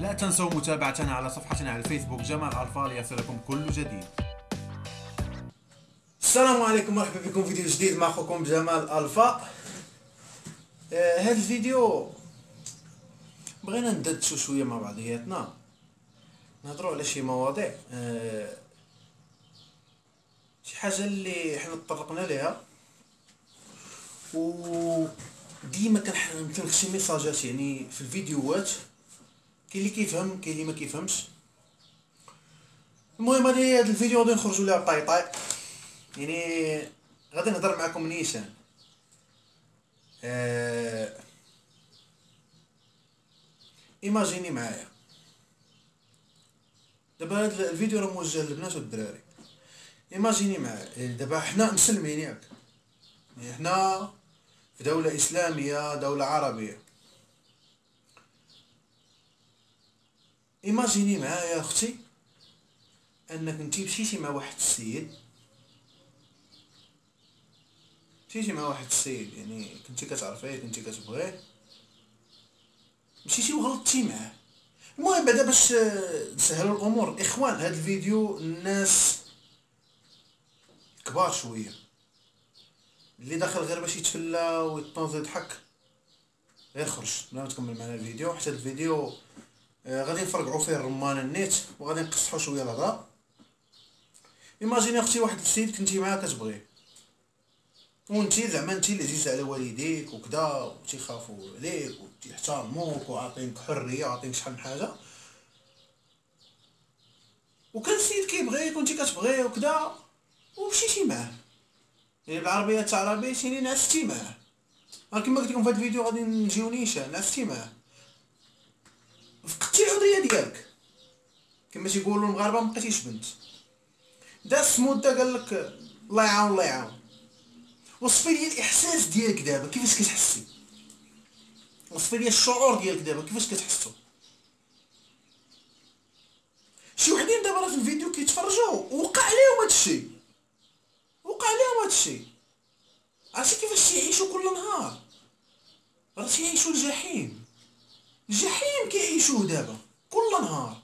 لا تنسوا متابعتنا على صفحتنا على الفيسبوك جمال الفا ليصلكم كل جديد. السلام عليكم مرحبا بكم في فيديو جديد مع أخوكم جمال ألفا. آه هذا الفيديو بغينا ندردشو شوية مع بعضياتنا. نهضروا على شي مواضيع آه شي حاجة اللي حنا تطرقنا ليها. و ديما كنحط شي ميساجات يعني في الفيديوهات. كاين اللي كيفهم كاين اللي ما كيفهمش. المهم هذه هذا الفيديو غادي نخرجوا لها طاي يعني غادي نهضر معكم نيشان. آه... imaginez معايا. دابا هاد الفيديو راه موجه للبنات والدراري. imaginez معايا. دابا حنا مسلمين ياك. يعني حنا في دولة إسلامية دولة عربية. ايماجيني معايا أختي انك انتي مشيتي مع واحد السيد مشيتي مع واحد السيد يعني كنتي كتعرفيه كنتي كتبغيه مشيتي وغلطتي معاه المهم بعدا باش نسهلوا الأمور اخوان هذا الفيديو الناس كبار شوية اللي داخل غير باش يتفلى ويطنز يضحك غير خرج ما تكمل معنا الفيديو حتى الفيديو غادي نفرقعوا فيه الرمان النيت وغادي نقصحوا شوية الهضره ايماجيني أختي واحد السيد كنتي معاه كتبغيه وانتي زعما انتي اللي عزيز على والديك وكذا وتيخافوا عليك وتيحترموك وعاطينك حرية وعاطينك شحال من حاجة. وكان السيد كيبغيك وانتي كتبغيه وكذا ومشيتي معاه. يعني بالعربية تاع العربيه شيني نعستي معاه. كما قلت لكم في هذا الفيديو غادي نجيو نيشان نعستي معاه. فقدتي الحريه ديالك. كما تيقولوا المغاربة مبقيتيش بنت. داس مده قال لك الله يعاون الله يعاون. وصفي لي الإحساس ديالك دابا كيفاش كتحسي؟ وصفي لي الشعور ديالك دابا كيفاش كتحسو؟ شي وحدين دابا راه في الفيديو كيتفرجوا وقع عليهم هادشي. وقع عليهم هادشي. عرفتي كيفاش تيعيشوا كل نهار؟ راه تيعيشوا الجحيم. الجحيم. كيعيشوه دابا كل نهار.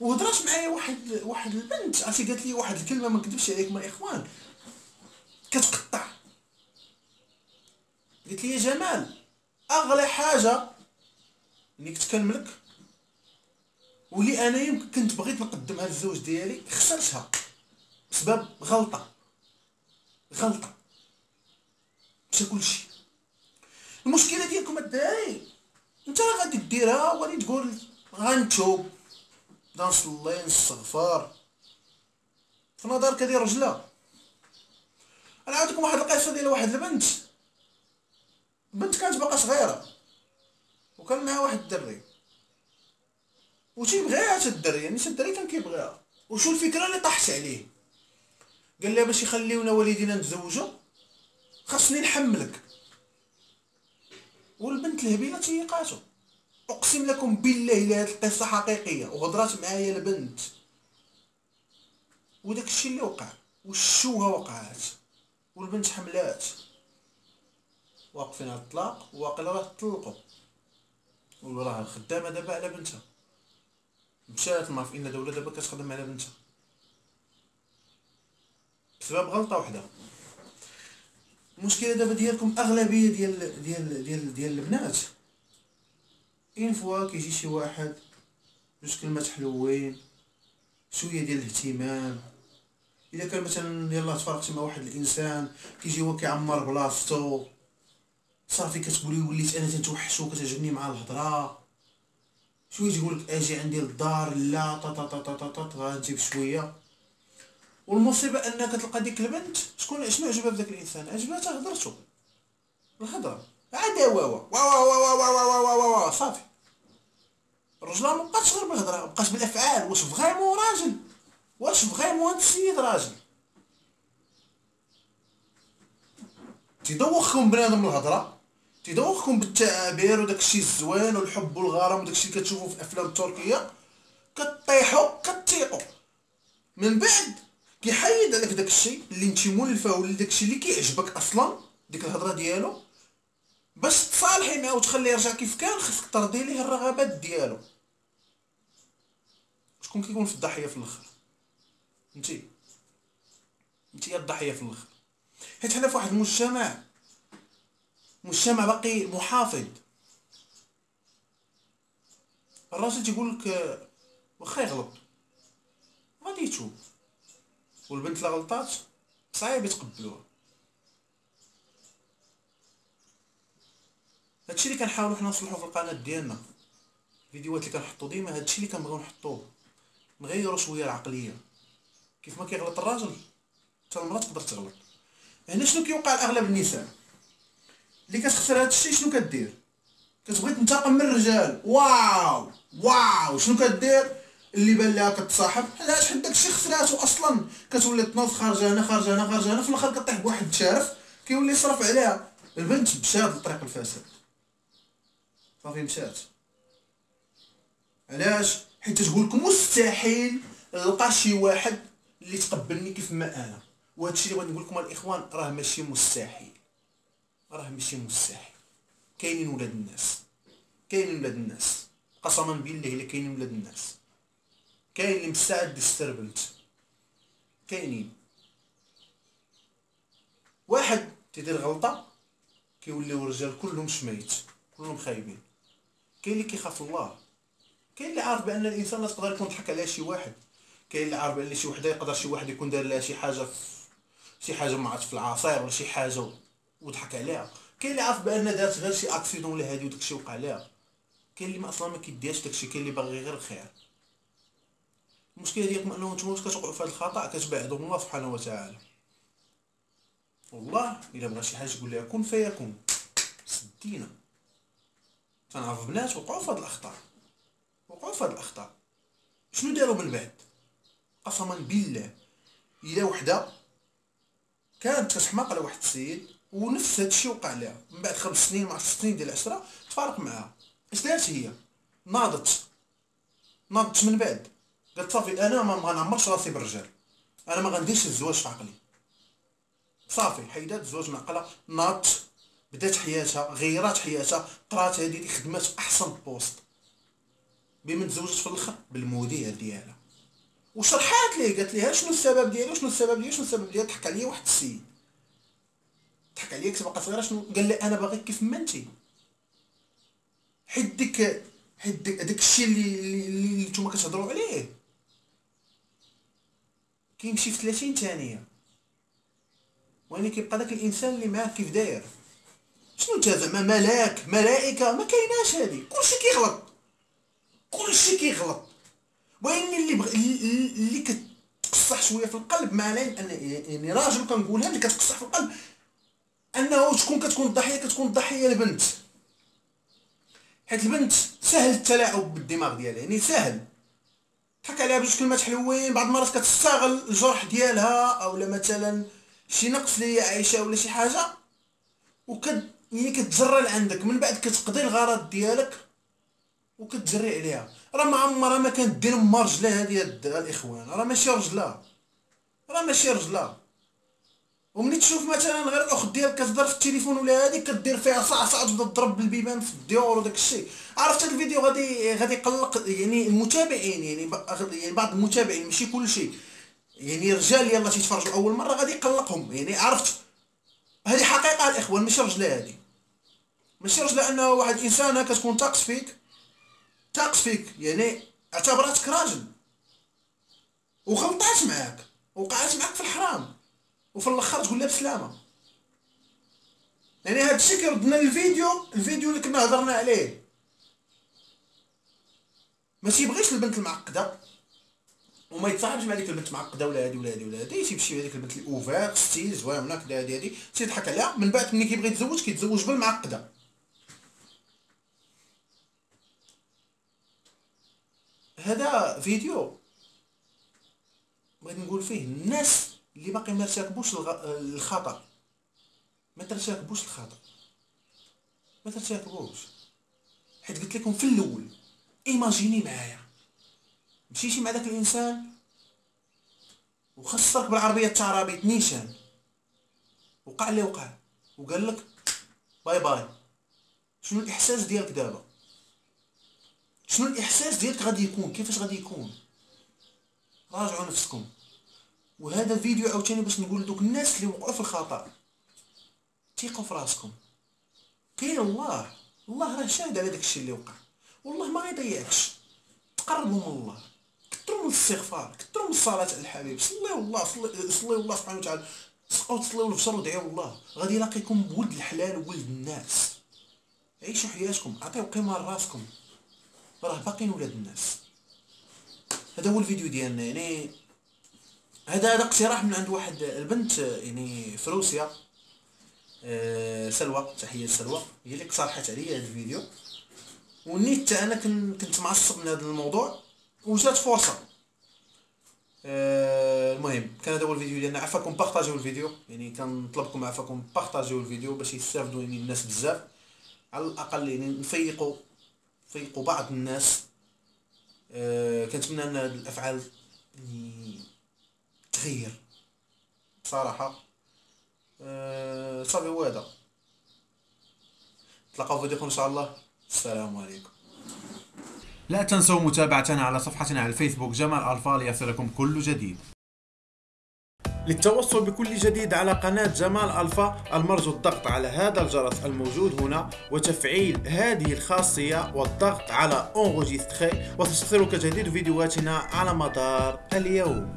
وهضرات معايا واحد واحد البنت عرفتي قالت لي واحد الكلمة ما نكذبش عليكم الاخوان كتقطع. قلت لي يا جمال أغلى حاجة اللي كنت كنملك واللي أنا يمكن كنت بغيت نقدمها للزوج ديالي خسرتها. بسبب غلطة. غلطة. مشى كلشي. المشكلة ديالكم الدراري انت راه غادي ديرها وغادي تقول غنتوب. نصلي نستغفر. في نظرك هذه رجلة. أنا عاودكم واحد القصة ديال واحد البنت. بنت كانت باقا صغيرة. وكان معها واحد الدري. وتيبغيها حتى الدري يعني حتى الدري كان كيبغيها. وشو الفكرة اللي طاحت عليه؟ قال لها باش يخليونا والدينا نتزوجوا خاصني نحملك. والبنت الهبيله تيقاتو. أقسم لكم بالله إلا هاد القصة حقيقية وهضرات معايا البنت. وداك الشيء اللي وقع والشوهة وقعات والبنت حملات. واقفين على الطلاق واقيلا راه طلقوا وراه خدامه دابا على بنتها. مشات ما في ان دوله دابا كتخدم على بنتها. بسبب غلطة وحدة. المشكلة دابا ديالكم أغلبية ديال ديال ديال ديال البنات. اين فوا كيجي شي واحد جوج كلمات حلوين شوية ديال الاهتمام. إذا كان مثلا يلاه تفرقتي مع واحد الإنسان كيجي هو كيعمر بلاصتو. صافي كتقولي وليت أنا تنتوحشو كتعجبني مع الهضرة. شوية تقول لك أجي عندي للدار لا طا طا طا طا طا والمصيبة أنك تلقى ديك البنت شكون شنو عجبها في داك الإنسان؟ عجبها هضرتو. الهضرة. عاد وا وا وا وا وا وا وا وا وا صافي. الرجل ما بقاتش غير بالهضرة بقات بالأفعال. واش فغيمون راجل؟ واش فغيمون هاد السيد راجل؟ تيدوخكم بنادم الهضرة تيدوخكم بالتعابير وداك الشيء الزوين والحب والغرام وداك الشيء كتشوفو في الافلام التركيه كطيحوا كتيقوا من بعد كيحيد عليك داك الشيء اللي انت مولفة ولا داك الشيء اللي كيعجبك أصلا ديك الهضرة ديالو. باش تصالحي معاه وتخليه يرجع كيف كان خاصك ترضي ليه الرغبات ديالو. شكون كيكون في الضحية في الأخر؟ انتي. انتي الضحية في الأخر. حيت حنا في واحد المجتمع مجتمع باقي محافظ. الراجل تيقول لك واخا يغلط. غادي يتوب. والبنت لا غلطات صعيب يتقبلوها. هادشي اللي كنحاولو حنا نصلحو في القناة ديالنا الفيديوهات اللي كنحطو ديما هادشي اللي كنبغيو نحطوه. نغيرو شوية العقلية. كيف ما كيغلط الراجل حتى المرأة تقدر تغلط. هنا شنو كيوقع لاغلب النساء؟ اللي كتخسر هادشي شنو كدير؟ كتبغي تنتقم من الرجال. واو! واو! شنو كدير؟ اللي بان لها كتصاحب علاش حيت داكشي خسراتو أصلا؟ كتولي تنوض خارجه هنا خارجه هنا خارجه هنا في الآخر كطيح بواحد الشارف كيولي يصرف عليها. البنت مشات لطريق الفساد صافي مشات علاش؟ حيت تقول لك مستحيل نلقى شي واحد اللي يتقبلني كيف ما أنا. وهادشي اللي بغيت نقول لكم الاخوان راه ماشي مستحيل. راه ماشي مستحيل. كاينين ولاد الناس. كاينين ولاد الناس. قسما بالله إلا كاينين ولاد الناس. كاين اللي مستعد يستر بنت. كاينين. واحد تيدير غلطة كيوليو الرجال كلهم شميت كلهم خايبين. كاين اللي كيخاف الله. كاين اللي عارف بأن الإنسان لا تقدر يكون ضحك على شي واحد. كاين اللي عارف بأن شي وحدة يقدر شي واحد يكون دار لها شي حاجة في شي حاجة ما عرفت في العصير ولا شي حاجة وضحك عليها. كاين اللي عارف بأن دارت غير شي اكسيدون ولا هادي وداكشي وقع لها. كاين اللي ما أصلا ما كيديرش داكشي كاين اللي باغي غير الخير. المشكلة ديالكم أنه نتوما واش كتوقعوا في هذا الخطأ كتبعدوا من الله سبحانه وتعالى. والله إلا بغى شي حاجة تقول لها كن فيكون سدينا. تنعرف بنات وقعوا في هاد الأخطاء. وقعوا في هاد الأخطاء. شنو داروا من بعد؟ قسما بالله الا وحدة كانت كتحماق على واحد السيد ونفس هادشي وقع لها. من بعد خمس سنين مع ست سنين ديال العشرة تفارق معاها. اش دارت هي؟ ناضت. ناضت من بعد. صافي أنا ما غنعمرش راسي بالرجال. أنا ما غنديرش الزواج في عقلي. صافي حيدات الزواج معقلة. ناضت بدات حياتها غيرات حياتها. طرات هذه خدمات أحسن بوست. بما تزوجت في الآخر؟ بالمدير ديالها. وشرحات ليه قالت ليها شنو السبب ديالي؟ وشنو السبب ديالي؟ شنو السبب ديالي؟ ضحك عليا واحد السيد. ضحك عليا كنت باقا صغيرة شنو؟ قال لي أنا باغيك كيف ما انتي حيت ديك حيت داك الشيء اللي اللي نتوما كتهضروا عليه. كيمشي في 30 ثانية. وين كيبقى داك الإنسان اللي معاك كيف داير؟ شنو زعما؟ ملاك ملائكة ما كايناش هادي. كلشي كيغلط. كلشي كيغلط. وين اللي بغ... اللي كتقصح شوية في القلب علينا أن يعني راجل كنقولها اللي كتقصح في القلب أنه شكون كتكون الضحيه كتكون الضحيه البنت. حيت البنت سهل التلاعب بالدماغ ديالها يعني سهل. ضحك عليها بجوج كلمات حلوين بعض المرات كتستغل الجرح ديالها اولا مثلا شي نقص اللي عايشة ولا شي حاجة. وكت يعني كتجرى لعندك من بعد كتقضي الغرض ديالك وكتجري عليها. راه ما عمرها ما كانت دير ما رجلها هادي الإخوان راه ماشي رجلها راه ماشي رجلها وملي تشوف مثلا غير الأخت ديالك كتهضر في التليفون ولا هادي كدير فيها صعصع تبدا تضرب بالبيبان في الديور وداك الشيء. عرفت هذا الفيديو؟ غادي غادي يقلق يعني المتابعين يعني يعني بعض المتابعين ماشي كل شيء يعني رجال يلا تيتفرجوا اول مرة غادي يقلقهم. يعني عرفت؟ هذه حقيقة الإخوان ماشي رجلة هذه ماشي رجلة أنه واحد انسانه كتكون تاقص فيك. تاقص فيك. يعني اعتبرتك راجل. وغلطات معاك. وقعت معاك في الحرام. وفي الآخر تقول لها بسلامة. يعني هذا الشيء كيردنا للفيديو الفيديو اللي كنا هضرنا عليه. ما تيبغيش البنت المعقدة. وما يتصاحبش مع ديك البنت معقده ولا هادي ولا هادي ولا هادي. تيمشي هذيك البنت اللي over style زوينه كدا هادي هادي. تيضحك عليها. من بعد ملي كيبغي يتزوج كيتزوج بالمعقدة. هذا فيديو بغيت نقول فيه الناس اللي باقي ما ارتكبوش الخطأ. ما ترتكبوش الخطأ. ما ترتكبوش حيت قلت لكم في الأول imaginez معايا. مشيتي مع داك الإنسان؟ وخسرك بالعربيه التعرابيط نيشان. وقع اللي وقع. وقال لك bye bye. شنو الإحساس ديالك دابا؟ شنو الإحساس ديالك غادي يكون؟ كيفاش غادي يكون؟ راجعوا نفسكم. وهذا الفيديو عاوتاني باش نقول دوك الناس اللي وقعوا في الخطأ. ثقوا في راسكم. كاين الله. الله راه شاهد على داك الشيء اللي وقع. والله ما غيضيعكش. تقربوا من الله. كثروا من الاستغفار. كثروا من الصلاة على الحبيب. صليوا الله. صلي- صليوا الله سبحانه وتعالى. سقوا تصليوا البشر ودعيوا الله. غادي يلاقيكم بولد الحلال وولد الناس. عيشوا حياتكم. عطيو قيمة لراسكم. راه باقيين ولاد الناس. هذا هو الفيديو ديالنا. يعني هذا هذا اقتراح من عند واحد البنت يعني في روسيا. آه، سلوى تحية سلوى هي اللي اقترحت عليا هذا الفيديو. ونيت أنا كن- كنت معصب من هذا الموضوع وجات فرصة. آه، المهم كان هذا هو الفيديو ديالنا. عفاكم بارطاجيو الفيديو. يعني كنطلبكم عفاكم بارطاجيو الفيديو باش يستافدوا يعني الناس بزاف. على الأقل يعني نفيقوا نفيقوا بعض الناس. آه، كنتمنى أن هاد الأفعال تغير. بصراحه آه، صافي هو هذا. نتلاقاو في فيديو إن شاء الله. السلام عليكم. لا تنسوا متابعتنا على صفحتنا على الفيسبوك جمال ألفا ليصلكم كل جديد. للتوصل بكل جديد على قناة جمال ألفا المرجو الضغط على هذا الجرس الموجود هنا وتفعيل هذه الخاصية والضغط على انغوجيستخي وتصلك جديد فيديوهاتنا على مدار اليوم.